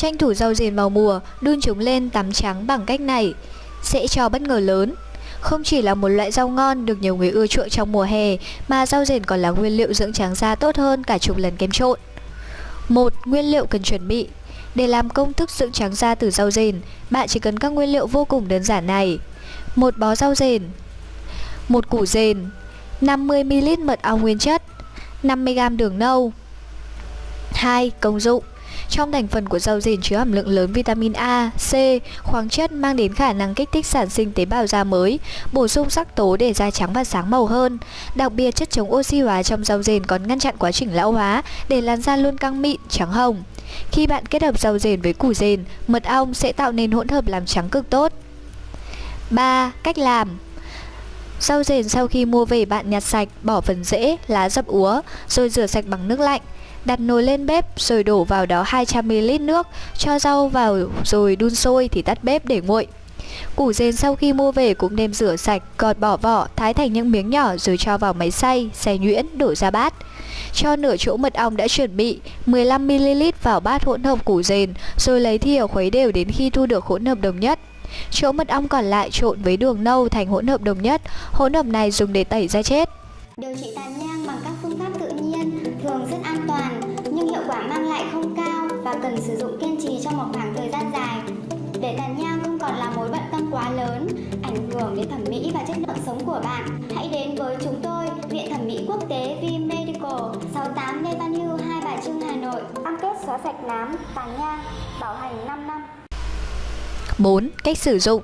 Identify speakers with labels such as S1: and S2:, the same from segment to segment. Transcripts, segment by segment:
S1: Tranh thủ rau dền vào mùa, đun chúng lên tắm trắng bằng cách này sẽ cho bất ngờ lớn. Không chỉ là một loại rau ngon được nhiều người ưa chuộng trong mùa hè, mà rau dền còn là nguyên liệu dưỡng trắng da tốt hơn cả chục lần kem trộn. Một Nguyên liệu cần chuẩn bị Để làm công thức dưỡng trắng da từ rau dền, bạn chỉ cần các nguyên liệu vô cùng đơn giản này. Một bó rau dền, một củ dền, 50ml mật ong nguyên chất, 50g đường nâu. 2. Công dụng trong thành phần của rau rền chứa hàm lượng lớn vitamin A, C, khoáng chất mang đến khả năng kích thích sản sinh tế bào da mới, bổ sung sắc tố để da trắng và sáng màu hơn. Đặc biệt chất chống oxy hóa trong rau rền còn ngăn chặn quá trình lão hóa để làn da luôn căng mịn, trắng hồng. Khi bạn kết hợp rau rền với củ rền, mật ong sẽ tạo nên hỗn hợp làm trắng cực tốt. 3. Cách làm Rau rền sau khi mua về bạn nhặt sạch, bỏ phần rễ, lá dập úa, rồi rửa sạch bằng nước lạnh. Đặt nồi lên bếp rồi đổ vào đó 200ml nước, cho rau vào rồi đun sôi thì tắt bếp để nguội. Củ dền sau khi mua về cũng nên rửa sạch, gọt bỏ vỏ, thái thành những miếng nhỏ rồi cho vào máy xay, xay nhuyễn, đổ ra bát. Cho nửa chỗ mật ong đã chuẩn bị 15ml vào bát hỗn hợp củ dền rồi lấy thìa khuấy đều đến khi thu được hỗn hợp đồng nhất. Chỗ mật ong còn lại trộn với đường nâu thành hỗn hợp đồng nhất, hỗn hợp này dùng để tẩy da chết.
S2: Điều trị tàn nhang bằng các phương pháp tự nhiên thường rất an và cần sử dụng kiên trì trong một khoảng thời gian dài. Để tàn nhang không còn là mối bận tâm quá lớn, ảnh hưởng đến thẩm mỹ và chất lượng sống của bạn, hãy đến với chúng tôi, Viện Thẩm mỹ Quốc tế V Medical, 68 Lê Văn Hưu, Hai Bà Trưng, Hà Nội. Cam kết xóa sạch nám, tàn nhang, bảo hành 5 năm.
S1: 4. Cách sử dụng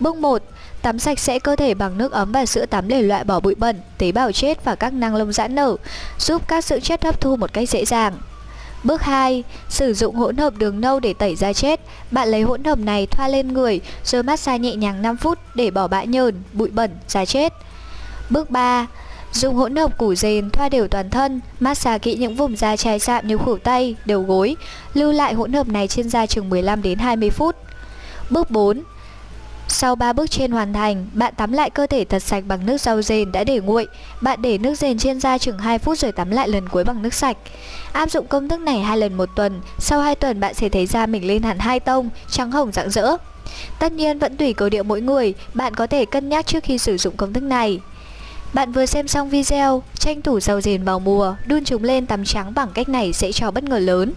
S1: Bước 1. Tắm sạch sẽ cơ thể bằng nước ấm và sữa tắm để loại bỏ bụi bẩn, tế bào chết và các năng lông giãn nở, giúp các dưỡng chất hấp thu một cách dễ dàng. Bước 2. Sử dụng hỗn hợp đường nâu để tẩy da chết. Bạn lấy hỗn hợp này thoa lên người rồi massage nhẹ nhàng 5 phút để bỏ bã nhờn, bụi bẩn, da chết. Bước 3. Dùng hỗn hợp củ dền thoa đều toàn thân, massage kỹ những vùng da chai sạm như khuỷu tay, đầu gối, lưu lại hỗn hợp này trên da chừng 15 đến 20 phút. Bước 4. Sau 3 bước trên hoàn thành, bạn tắm lại cơ thể thật sạch bằng nước rau dền đã để nguội. Bạn để nước dền trên da chừng 2 phút rồi tắm lại lần cuối bằng nước sạch. Áp dụng công thức này hai lần một tuần, sau 2 tuần bạn sẽ thấy da mình lên hẳn hai tông, trắng hồng rạng rỡ. Tất nhiên vẫn tùy cơ địa mỗi người, bạn có thể cân nhắc trước khi sử dụng công thức này. Bạn vừa xem xong video, tranh thủ rau dền vào mùa, đun chúng lên tắm trắng bằng cách này sẽ cho bất ngờ lớn.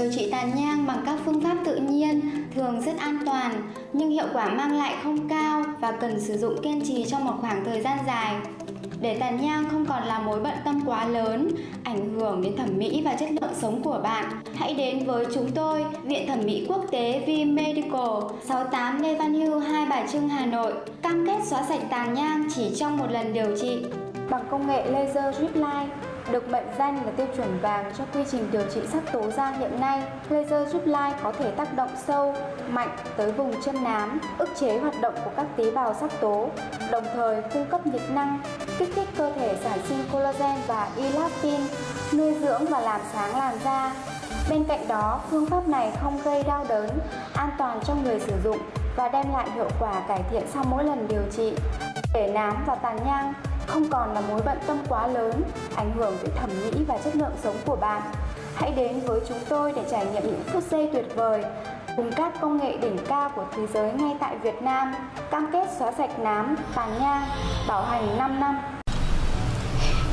S2: Điều trị tàn nhang bằng các phương pháp tự nhiên thường rất an toàn nhưng hiệu quả mang lại không cao và cần sử dụng kiên trì trong một khoảng thời gian dài. Để tàn nhang không còn là mối bận tâm quá lớn, ảnh hưởng đến thẩm mỹ và chất lượng sống của bạn, hãy đến với chúng tôi, Viện Thẩm mỹ Quốc tế V Medical, 68 Lê Văn Hưu, Hai Bà Trưng, Hà Nội, cam kết xóa sạch tàn nhang chỉ trong một lần điều trị bằng công nghệ laser drip line được mệnh danh là tiêu chuẩn vàng cho quy trình điều trị sắc tố da hiện nay, laser giúp lai có thể tác động sâu, mạnh tới vùng chân nám, ức chế hoạt động của các tế bào sắc tố, đồng thời cung cấp nhiệt năng, kích thích cơ thể sản sinh collagen và elastin, nuôi dưỡng và làm sáng làn da. Bên cạnh đó, phương pháp này không gây đau đớn, an toàn cho người sử dụng và đem lại hiệu quả cải thiện sau mỗi lần điều trị. Để nám và tàn nhang không còn là mối bận tâm quá lớn, ảnh hưởng tới thẩm mỹ và chất lượng sống của bạn. Hãy đến với chúng tôi để trải nghiệm những phút giây tuyệt vời cùng các công nghệ đỉnh cao của thế giới ngay tại Việt Nam, cam kết xóa sạch nám, tàn nhang, bảo hành 5 năm.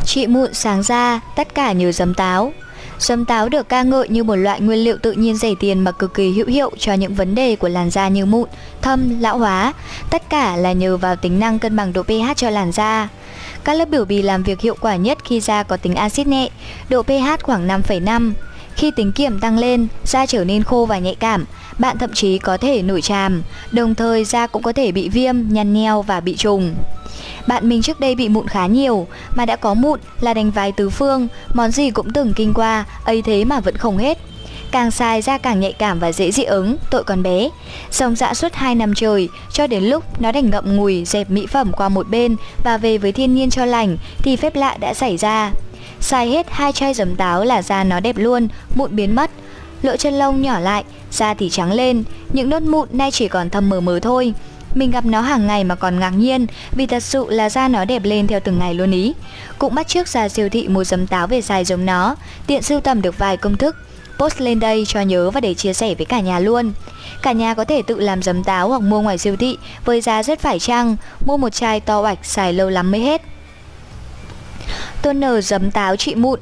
S1: Trị mụn sáng da, tất cả nhờ giấm táo. Giấm táo được ca ngợi như một loại nguyên liệu tự nhiên rẻ tiền mà cực kỳ hữu hiệu cho những vấn đề của làn da như mụn, thâm, lão hóa. Tất cả là nhờ vào tính năng cân bằng độ pH cho làn da. Các lớp biểu bì làm việc hiệu quả nhất khi da có tính axit nhẹ, độ pH khoảng 5,5. Khi tính kiểm tăng lên, da trở nên khô và nhạy cảm, bạn thậm chí có thể nổi tràm, đồng thời da cũng có thể bị viêm, nhăn nheo và bị trùng. Bạn mình trước đây bị mụn khá nhiều, mà đã có mụn là đánh vái tứ phương, món gì cũng từng kinh qua, ấy thế mà vẫn không hết. Càng xài da càng nhạy cảm và dễ dị ứng, tội còn bé. Dòng dã suốt 2 năm trời, cho đến lúc nó đành ngậm ngùi dẹp mỹ phẩm qua một bên và về với thiên nhiên cho lành thì phép lạ đã xảy ra. Xài hết hai chai giấm táo là da nó đẹp luôn, mụn biến mất. Lỗ chân lông nhỏ lại, da thì trắng lên, những nốt mụn nay chỉ còn thâm mờ mờ thôi. Mình gặp nó hàng ngày mà còn ngạc nhiên vì thật sự là da nó đẹp lên theo từng ngày luôn ý. Cũng bắt trước ra siêu thị mua giấm táo về xài giống nó, tiện sưu tầm được vài công thức. Post lên đây cho nhớ và để chia sẻ với cả nhà luôn. Cả nhà có thể tự làm giấm táo hoặc mua ngoài siêu thị với giá rất phải chăng, mua một chai to oạch xài lâu lắm mới hết. Toner giấm táo trị mụn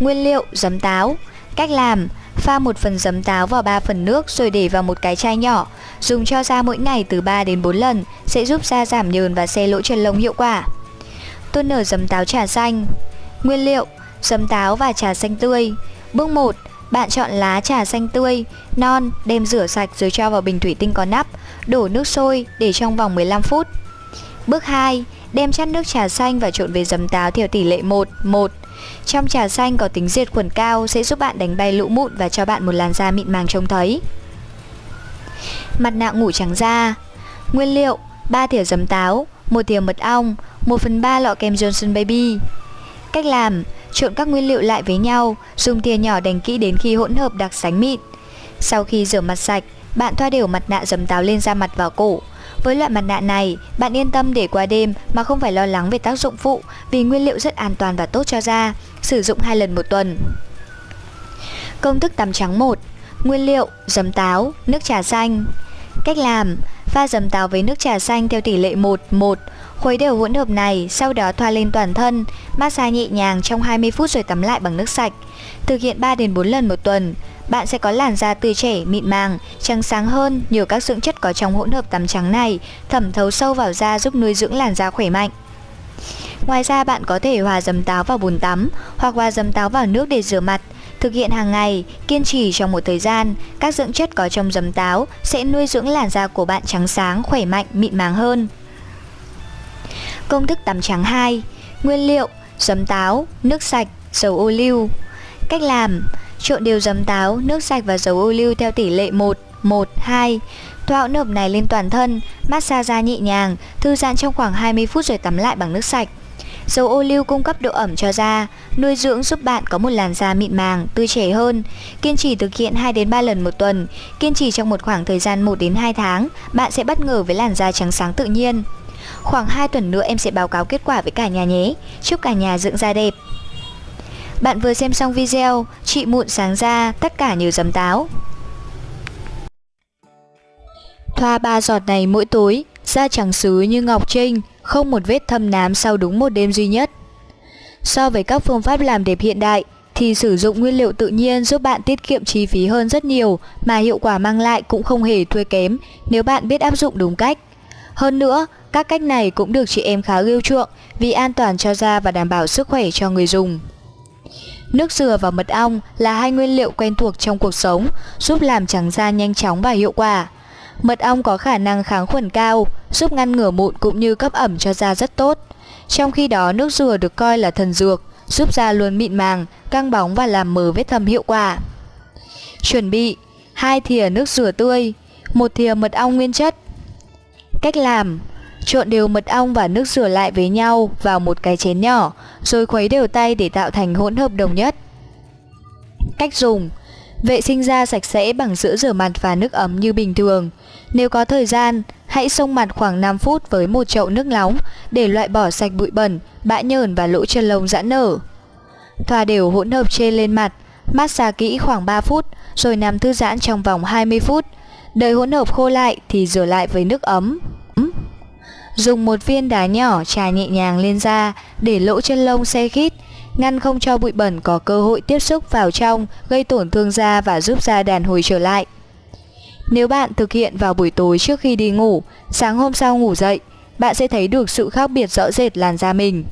S1: Nguyên liệu giấm táo Cách làm Pha một phần giấm táo vào 3 phần nước rồi để vào một cái chai nhỏ. Dùng cho da mỗi ngày từ 3 đến 4 lần sẽ giúp da giảm nhờn và xe lỗ chân lông hiệu quả. Toner giấm táo trà xanh Nguyên liệu Giấm táo và trà xanh tươi Bước 1 bạn chọn lá trà xanh tươi, non, đem rửa sạch rồi cho vào bình thủy tinh có nắp, đổ nước sôi để trong vòng 15 phút. Bước 2 Đem chắt nước trà xanh và trộn với giấm táo theo tỷ lệ 1, 1. Trong trà xanh có tính diệt khuẩn cao sẽ giúp bạn đánh bay lũ mụn và cho bạn một làn da mịn màng trông thấy. Mặt nạ ngủ trắng da Nguyên liệu 3 thìa giấm táo, 1 thìa mật ong, 1 phần 3 lọ kem Johnson Baby. Cách làm Trộn các nguyên liệu lại với nhau, dùng thìa nhỏ đánh kỹ đến khi hỗn hợp đặc sánh mịn. Sau khi rửa mặt sạch, bạn thoa đều mặt nạ dấm táo lên da mặt và cổ, với loại mặt nạ này, bạn yên tâm để qua đêm mà không phải lo lắng về tác dụng phụ vì nguyên liệu rất an toàn và tốt cho da, sử dụng 2 lần một tuần. Công thức tắm trắng 1 Nguyên liệu giấm táo, nước trà xanh Cách làm Pha giấm táo với nước trà xanh theo tỷ lệ 1 1 Khuấy đều hỗn hợp này, sau đó thoa lên toàn thân, massage nhẹ nhàng trong 20 phút rồi tắm lại bằng nước sạch. Thực hiện 3 đến 4 lần một tuần, bạn sẽ có làn da tươi trẻ, mịn màng, trắng sáng hơn nhờ các dưỡng chất có trong hỗn hợp tắm trắng này thẩm thấu sâu vào da giúp nuôi dưỡng làn da khỏe mạnh. Ngoài ra bạn có thể hòa dấm táo vào bồn tắm hoặc hòa dấm táo vào nước để rửa mặt. Thực hiện hàng ngày, kiên trì trong một thời gian, các dưỡng chất có trong dấm táo sẽ nuôi dưỡng làn da của bạn trắng sáng, khỏe mạnh, mịn màng hơn. Công thức tắm trắng 2 Nguyên liệu Giấm táo, nước sạch, dầu ô liu Cách làm Trộn đều giấm táo, nước sạch và dầu ô liu theo tỷ lệ 1, 1, 2 Thoa hỗn hợp này lên toàn thân, massage da nhẹ nhàng, thư giãn trong khoảng 20 phút rồi tắm lại bằng nước sạch Dầu ô liu cung cấp độ ẩm cho da, nuôi dưỡng giúp bạn có một làn da mịn màng, tươi trẻ hơn. Kiên trì thực hiện 2 đến 3 lần một tuần, kiên trì trong một khoảng thời gian 1 đến 2 tháng, bạn sẽ bất ngờ với làn da trắng sáng tự nhiên. Khoảng 2 tuần nữa em sẽ báo cáo kết quả với cả nhà nhé. Chúc cả nhà dưỡng da đẹp. Bạn vừa xem xong video, Chị mụn sáng da tất cả nhờ giấm táo Thoa ba giọt này mỗi tối, Da trắng sứ như ngọc trinh, Không một vết thâm nám sau đúng một đêm duy nhất So với các phương pháp làm đẹp hiện đại, thì sử dụng nguyên liệu tự nhiên giúp bạn tiết kiệm chi phí hơn rất nhiều, mà hiệu quả mang lại cũng không hề thua kém, nếu bạn biết áp dụng đúng cách. Hơn nữa, các cách này cũng được chị em khá yêu chuộng vì an toàn cho da và đảm bảo sức khỏe cho người dùng. Nước dừa và mật ong là hai nguyên liệu quen thuộc trong cuộc sống, giúp làm trắng da nhanh chóng và hiệu quả. Mật ong có khả năng kháng khuẩn cao, giúp ngăn ngừa mụn cũng như cấp ẩm cho da rất tốt. Trong khi đó, nước dừa được coi là thần dược, giúp da luôn mịn màng, căng bóng và làm mờ vết thâm hiệu quả. Chuẩn bị: 2 thìa nước dừa tươi, 1 thìa mật ong nguyên chất. Cách làm: Trộn đều mật ong và nước rửa lại với nhau vào một cái chén nhỏ, rồi khuấy đều tay để tạo thành hỗn hợp đồng nhất. Cách dùng Vệ sinh da sạch sẽ bằng sữa rửa mặt và nước ấm như bình thường. Nếu có thời gian, hãy xông mặt khoảng 5 phút với một chậu nước nóng để loại bỏ sạch bụi bẩn, bã nhờn và lỗ chân lông giãn nở. Thoa đều hỗn hợp trên lên mặt, massage kỹ khoảng 3 phút rồi nằm thư giãn trong vòng 20 phút. Đợi hỗn hợp khô lại thì rửa lại với nước ấm. Dùng một viên đá nhỏ trà nhẹ nhàng lên da để lỗ chân lông xe khít, ngăn không cho bụi bẩn có cơ hội tiếp xúc vào trong, gây tổn thương da và giúp da đàn hồi trở lại. Nếu bạn thực hiện vào buổi tối trước khi đi ngủ, sáng hôm sau ngủ dậy, bạn sẽ thấy được sự khác biệt rõ rệt làn da mình.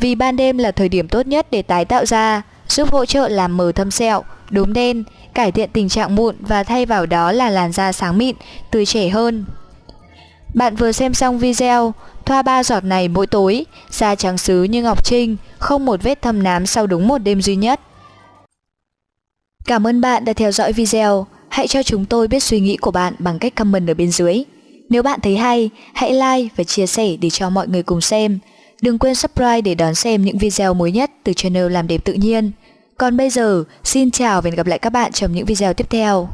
S1: Vì ban đêm là thời điểm tốt nhất để tái tạo da, giúp hỗ trợ làm mờ thâm sẹo, đốm đen, cải thiện tình trạng mụn và thay vào đó là làn da sáng mịn, tươi trẻ hơn. Bạn vừa xem xong video, thoa ba giọt này mỗi tối, da trắng sứ như ngọc trinh, không một vết thâm nám sau đúng một đêm duy nhất. Cảm ơn bạn đã theo dõi video. Hãy cho chúng tôi biết suy nghĩ của bạn bằng cách comment ở bên dưới. Nếu bạn thấy hay, hãy like và chia sẻ để cho mọi người cùng xem. Đừng quên subscribe để đón xem những video mới nhất từ channel Làm Đẹp Tự Nhiên. Còn bây giờ, xin chào và hẹn gặp lại các bạn trong những video tiếp theo.